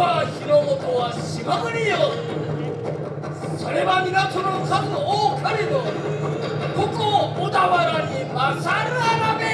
川広元は島国よ。それは港の数多かれどここ小田原に勝るあらべ。